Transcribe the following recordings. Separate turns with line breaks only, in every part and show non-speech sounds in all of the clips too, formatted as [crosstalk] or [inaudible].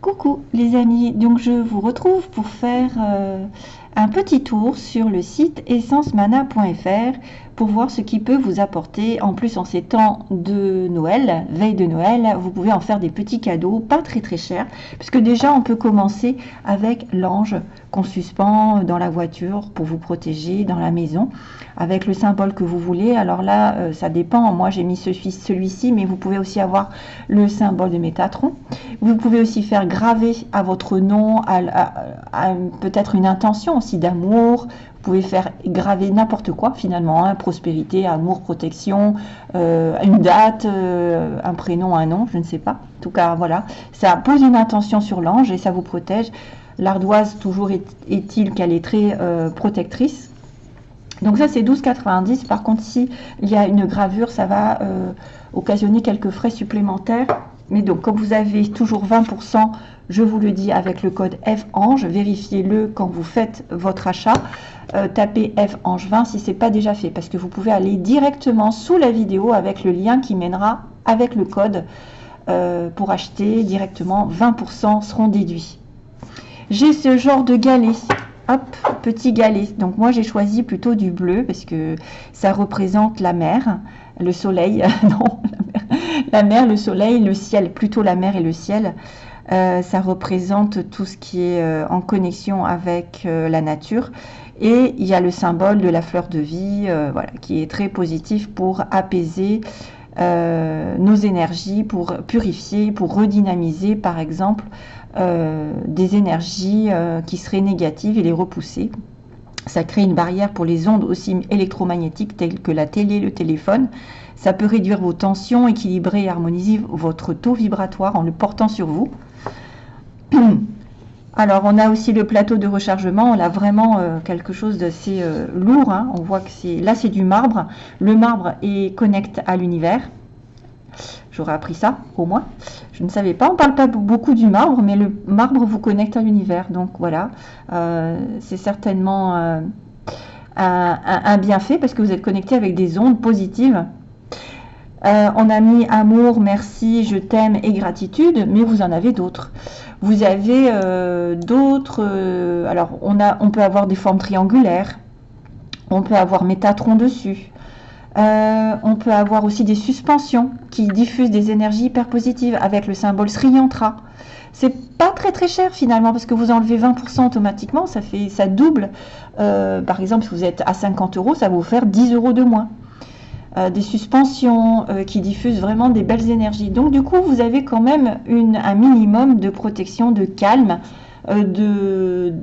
Coucou les amis, donc je vous retrouve pour faire euh, un petit tour sur le site essencemana.fr pour voir ce qui peut vous apporter. En plus, en ces temps de Noël, veille de Noël, vous pouvez en faire des petits cadeaux, pas très très chers, puisque déjà on peut commencer avec l'ange qu'on suspend dans la voiture pour vous protéger dans la maison, avec le symbole que vous voulez. Alors là, euh, ça dépend. Moi, j'ai mis celui-ci, mais vous pouvez aussi avoir le symbole de Métatron. Vous pouvez aussi faire graver à votre nom, à, peut-être une intention d'amour. Vous pouvez faire graver n'importe quoi finalement, hein, prospérité, amour, protection, euh, une date, euh, un prénom, un nom, je ne sais pas. En tout cas, voilà, ça pose une intention sur l'ange et ça vous protège. L'ardoise, toujours est-il qu'elle est très euh, protectrice. Donc ça, c'est 12,90. Par contre, si il y a une gravure, ça va occasionner quelques frais supplémentaires. Mais donc, comme vous avez toujours 20%, je vous le dis avec le code FANGE, vérifiez-le quand vous faites votre achat. Euh, tapez FANGE 20 si ce n'est pas déjà fait, parce que vous pouvez aller directement sous la vidéo avec le lien qui mènera avec le code euh, pour acheter directement. 20% seront déduits. J'ai ce genre de galet. Hop, petit galet. Donc moi j'ai choisi plutôt du bleu parce que ça représente la mer, le soleil, [laughs] non, la mer, le soleil, le ciel, plutôt la mer et le ciel. Euh, ça représente tout ce qui est euh, en connexion avec euh, la nature. Et il y a le symbole de la fleur de vie, qui est très positif pour apaiser nos énergies, pour purifier, pour redynamiser, par exemple, des énergies qui seraient négatives et les repousser. Ça crée une barrière pour les ondes aussi électromagnétiques telles que la télé, le téléphone. Ça peut réduire vos tensions, équilibrer et harmoniser votre taux vibratoire en le portant sur vous. [clears throat] Alors, on a aussi le plateau de rechargement. On a vraiment euh, quelque chose d'assez euh, lourd. Hein. On voit que c'est là, c'est du marbre. Le marbre est connecté à l'univers. J'aurais appris ça, au moins. Je ne savais pas. On ne parle pas beaucoup du marbre, mais le marbre vous connecte à l'univers. Donc voilà, euh, c'est certainement un, bienfait parce que vous êtes connecté avec des ondes positives. Euh, on a mis amour, merci, je t'aime et gratitude, mais vous en avez d'autres. Vous avez euh, d'autres. alors, on, peut avoir des formes triangulaires. On peut avoir Métatron dessus. Euh, on peut avoir aussi des suspensions qui diffusent des énergies hyper positives avec le symbole Sri Yantra. C'est pas très très cher finalement parce que vous enlevez 20% automatiquement, ça fait ça double. Euh, par exemple, si vous êtes à 50 euros, ça va vous faire 10 euros de moins. Euh, des suspensions qui diffusent vraiment des belles énergies. Donc du coup, vous avez quand même un minimum de protection, de calme, de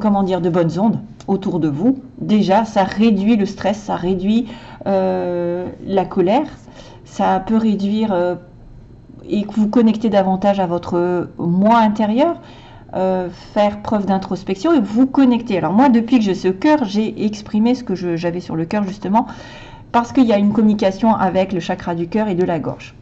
comment dire, de bonnes ondes autour de vous, déjà, ça réduit le stress, ça réduit euh, la colère, ça peut réduire euh, et que vous connectez davantage à votre moi intérieur, euh, faire preuve d'introspection et vous connecter. Alors moi, depuis que j'ai ce cœur, j'ai exprimé ce que j'avais sur le cœur justement, parce qu'il y a une communication avec le chakra du cœur et de la gorge.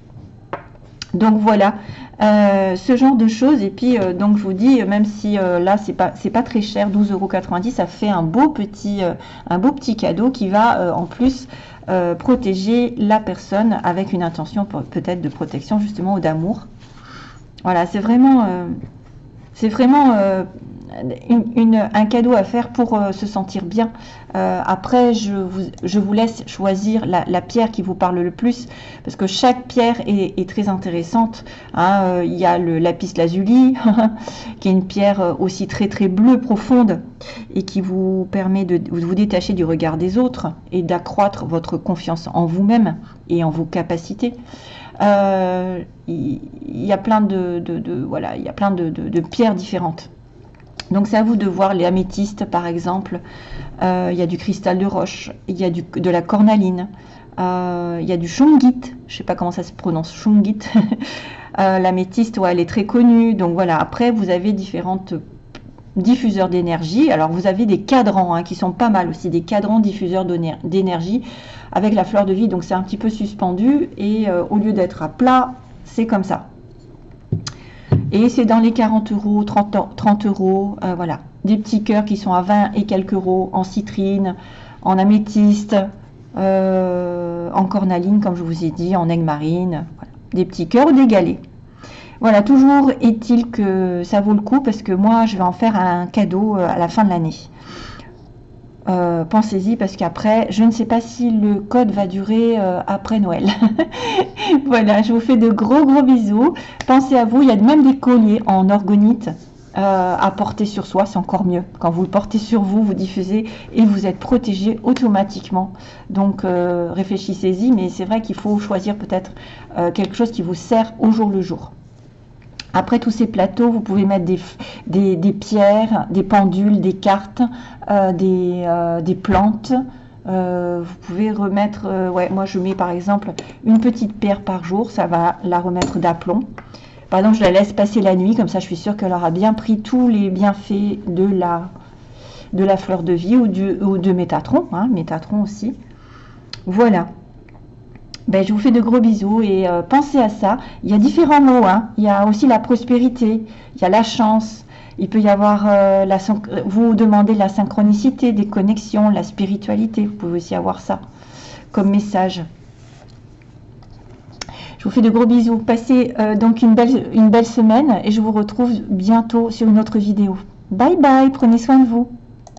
Donc voilà, euh, ce genre de choses. Et puis, euh, donc je vous dis, même si là, c'est pas, pas très cher, 12,90€, ça fait un beau petit, un beau petit cadeau qui va en plus protéger la personne avec une intention peut-être de protection justement ou d'amour. Voilà, c'est vraiment, c'est vraiment un cadeau à faire pour euh, se sentir bien. Euh, après, je vous, laisse choisir la, pierre qui vous parle le plus, parce que chaque pierre est, très intéressante. Hein. Euh, il y a le lapis lazuli, [laughs] qui est une pierre aussi très très bleue profonde, et qui vous permet de, vous détacher du regard des autres et d'accroître votre confiance en vous-même et en vos capacités. Il y, a plein de, voilà, il y a plein de pierres différentes. Donc c'est à vous de voir les améthystes par exemple. Euh, il y a du cristal de roche, il y a du, de la cornaline, euh, il y a du shungit, je ne sais pas comment ça se prononce, shungit. [laughs] euh, L'améthyste, ouais, elle est très connue. Donc voilà, après vous avez différentes diffuseurs d'énergie. Alors vous avez des cadrans hein, qui sont pas mal aussi, des cadrans diffuseurs d'énergie avec la fleur de vie. Donc c'est un petit peu suspendu et euh, au lieu d'être à plat, c'est comme ça. Et c'est dans les 40 euros, 30, euros, euh, voilà. Des petits cœurs qui sont à 20 et quelques euros en citrine, en améthyste, euh, en cornaline, comme je vous ai dit, en aigle marine. Des petits cœurs ou des galets. Voilà, toujours est-il que ça vaut le coup parce que moi, je vais en faire un cadeau à la fin de l'année. Euh, pensez-y parce qu'après, je ne sais pas si le code va durer euh, après Noël. [laughs] voilà, je vous fais de gros gros bisous. Pensez à vous, il y a même des colliers en orgonite euh, à porter sur soi, c'est encore mieux. Quand vous le portez sur vous, vous diffusez et vous êtes protégé automatiquement. Donc réfléchissez-y, mais c'est vrai qu'il faut choisir peut-être quelque chose qui vous sert au jour le jour. Après tous ces plateaux, vous pouvez mettre des, pierres, des pendules, des cartes, euh, euh, des, plantes. Euh, vous pouvez remettre, ouais, moi je mets par exemple une petite pierre par jour, ça va la remettre d'aplomb. Par exemple, je la laisse passer la nuit, comme ça je suis sûre qu'elle aura bien pris tous les bienfaits de la, de la fleur de vie ou, de Métatron, hein, Métatron aussi. Voilà. Ben, je vous fais de gros bisous et euh, pensez à ça. Il y a différents mots. Hein. Il y a aussi la prospérité, il y a la chance. Il peut y avoir, euh, la, vous demandez la synchronicité, des connexions, la spiritualité. Vous pouvez aussi avoir ça comme message. Je vous fais de gros bisous. Passez euh, donc une belle, une belle semaine et je vous retrouve bientôt sur une autre vidéo. Bye bye, prenez soin de vous.